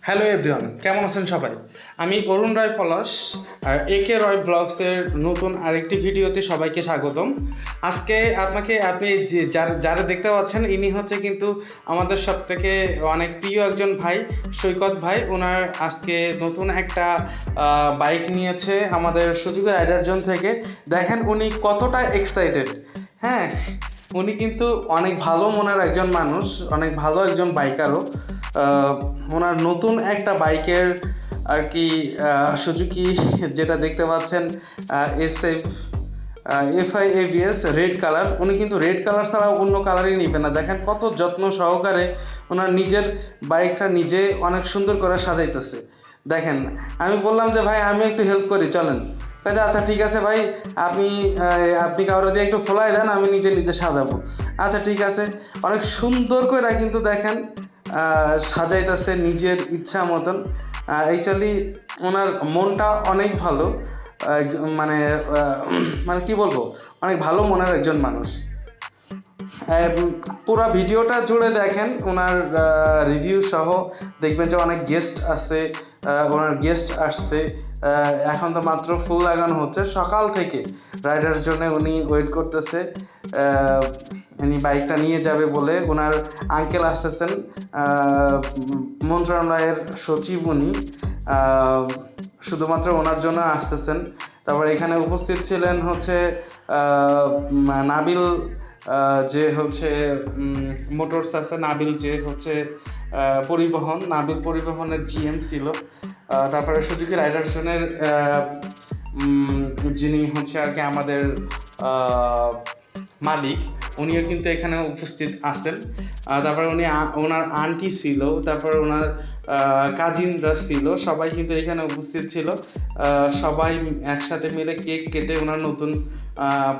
Hello everyone কেমন আছেন সবাই? আমি অরুণ রায় পলাশ আর এ কে রয় ব্লগসের নতুন আরেকটি ভিডিওতে সবাইকে স্বাগতম। আজকে আপনাকে আপনি যার- দেখতে পাচ্ছেন, ইনি হচ্ছে কিন্তু আমাদের সব থেকে অনেক প্রিয় একজন ভাই, সৈকত ভাই। ওনার আজকে নতুন একটা বাইক নিয়েছে আমাদের সুযোগ রাইডার জোন থেকে। দেখেন উনি কতটা এক্সাইটেড হ্যাঁ উনি কিন্তু অনেক ভালো মনের একজন মানুষ, অনেক ভালো একজন বাইকারও। ওনার নতুন একটা বাইকের আর কি সুজুকি যেটা দেখতে পাচ্ছেন S F FI AVS red colour উনি কিন্তু রেড কালার ছাড়া অন্য কালারই নিবে না। দেখেন কত যত্ন সহকারে ওনার নিজের বাইকটা নিজে অনেক সুন্দর করে সাজাইতেছে। দেখেন, আমি বললাম যে, ভাই আমি একটু হেল্প করি, চলেন। কাজে আচ্ছা ঠিক আছে ভাই, আপনি আপনি কারও দিয়ে একটু ফোলাই দেন, আমি নিজে নিজে সাজাবো। আচ্ছা ঠিক আছে। অনেক সুন্দর করে কিন্তু দেখেন সাজাইতেছে নিজের ইচ্ছা মতন। অ্যাকচুয়ালি ওনার মনটা অনেক ভালো। মানে মানে কি বলব? অনেক ভালো মনের একজন মানুষ। পুরো ভিডিওটা জুড়ে দেখেন ওনার রিভিউ সহ দেখবেন যে অনেক গেস্ট আছে ওনার গেস্ট আসছে এখন তো মাত্র ফুল লাগানো হচ্ছে। সকাল থেকে রাইডার জন্য উনি ওয়েট করতেছে উনি বাইকটা নিয়ে যাবে বলে ওনার আঙ্কেল আসতেছেন মন্ত্রণালয়ের সচিব উনি শুধুমাত্র ওনার জন্য আসতেছেন। তারপর এখানে উপস্থিত ছিলেন হচ্ছে নাবিল যে হচ্ছে মোটরস আছে, নাবিল যে হচ্ছে পরিবহন, নাবিল পরিবহনের জিএম ছিল। তারপরে সুজুকি রাইডারসনের যিনি হচ্ছে আর কি আমাদের মালিক, উনিও কিন্তু এখানে উপস্থিত আছেন। তারপরে উনি ওনার আন্টি ছিল, তারপর ওনার কাজিনরা ছিল, সবাই কিন্তু এখানে উপস্থিত ছিল। সবাই একসাথে মিলে কেক কেটে ওনার নতুন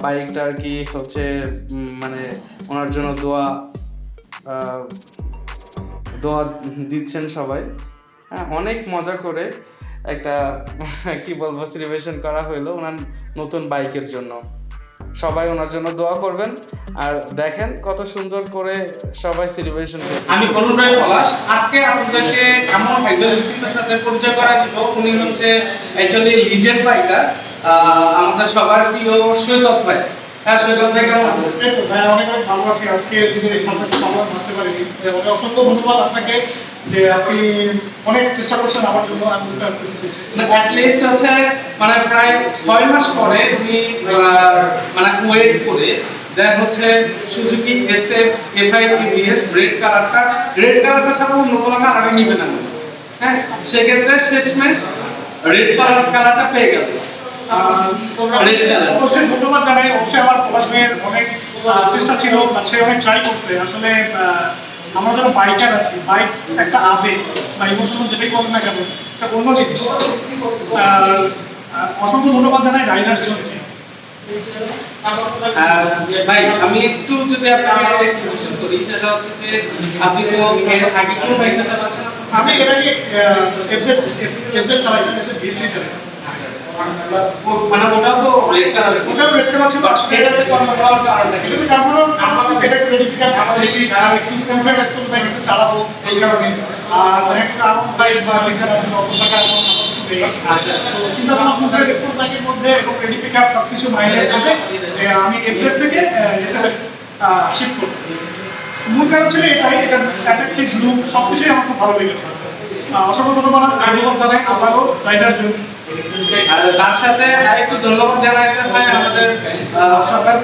বাইকটা আর কি হচ্ছে মানে ওনার জন্য দোয়া দোয়া দিচ্ছেন সবাই। হ্যাঁ অনেক মজা করে একটা, কি বলব সেলিব্রেশন করা হইল ওনার নতুন বাইকের জন্য। সবাই ওনার জন্য দোয়া করবেন। আর দেখেন কত সুন্দর করে সবাই সেলিব্রেশন আমি কোনোটাই পলাশ। আজকে আপনাদেরকে এমন একজন ব্যক্তির সাথে পরিচয় করা দিব। উনি হচ্ছে অ্যাকচুয়ালি লিজেন্ড বাইকার আমাদের সবার প্রিয় সৈকত ভাই। হ্যাঁ সৈকত ভাই কেমন আছেন ভাই অনেক অনেক ভালো আছি। আজকে দিনের এই সামনে আমরা ভাবতে পারিনি। অসংখ্য ধন্যবাদ আপনাকে যে আপনি অনেক চেষ্টা করছেন আমার জন্য আমি বুঝতে পারতেছি অ্যাটলিস্ট হচ্ছে মানে প্রায় ছয় মাস পরে আহ, মানে ওয়েট করে দেন হচ্ছে Suzuki S F FI TVS red কালারটা রেড কালারটা ছাড়া অন্য কোনো নিবে না। হ্যাঁ সেক্ষেত্রে শেষমেশ রেড কালার কালারটা পেয়ে গেল। অবশ্যই ধন্যবাদ জানাই। অবশ্যই আমার পলাশ ভাইয়ের অনেক চেষ্টা ছিল সে অনেক ট্রাই করছে। আসলে আমরা যারা বাইকার আছি বাইক একটা আবেগ বা ইমোশনাল যেটাই বলেন না কেন একটা অন্য জিনিস। অসংখ্য ধন্যবাদ জানাই রাইডার জনকে ভাই আমি একটু যদি আপনাকে কোশ্চেন করি সেটা হচ্ছে যে আপনি তো এর আগে কোন বাইকটা চালাচ্ছেন আমি এর আগে এফজেড এফজেড চালাই এফজেড বিএসসি চালাই। মানে ওটাও তো রেড কালার ওটা রেড কালার ছিল এটাতে কর্নার হওয়ার কারণটা কি? এটাতে কারণ আমরা এটা ক্রেডিট কার্ড বেশি আর একটু কনফিডেন্স এক্সপোর্ট ব্যাংক একটু চালাবো এই কারণে। আর একটা আরও বাইক বা সিঙ্গার আছে অত টাকা আচ্ছা। চিন্তা ভাবনা কনফিডেন্স এক্সপোর্ট ব্যাংকের মধ্যে এবং ক্রেডিট কার্ড সবকিছু মাইনাস করে আমি এফজেড থেকে এসএলএফ শিফট করব। মূল কারণ ছিল এটাই এটা অ্যাট্রাক্টিভ লুক সবকিছুই আমার খুব ভালো লেগেছে। অসংখ্য ধন্যবাদ। ধন্যবাদ জানাই আবারও রাইডার জন্য। আর তার সাথে আরেকটু ধন্যবাদ জানাইতে হয় আমাদের সবার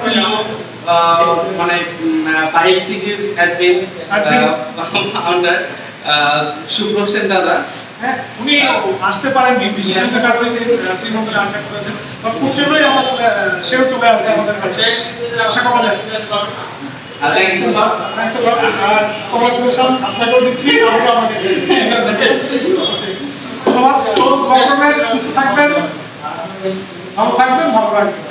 মানে বাইক টিকির অ্যাডমিন ফাউন্ডার শুভ্র সেন দাদা। হ্যাঁ উনি আসতে পারেননি বিশেষ কারণে শ্রীমঙ্গলে আটকা করেছেন। বা খুব শীঘ্রই আমাদের সেও চলে আসবে আমাদের কাছে। আশা করা যায়। আপনাকেও দিচ্ছি আমরা আমাকে ধন্যবাদ। সুস্থ থাকবেন ভালো থাকবেন ভালো রাখবেন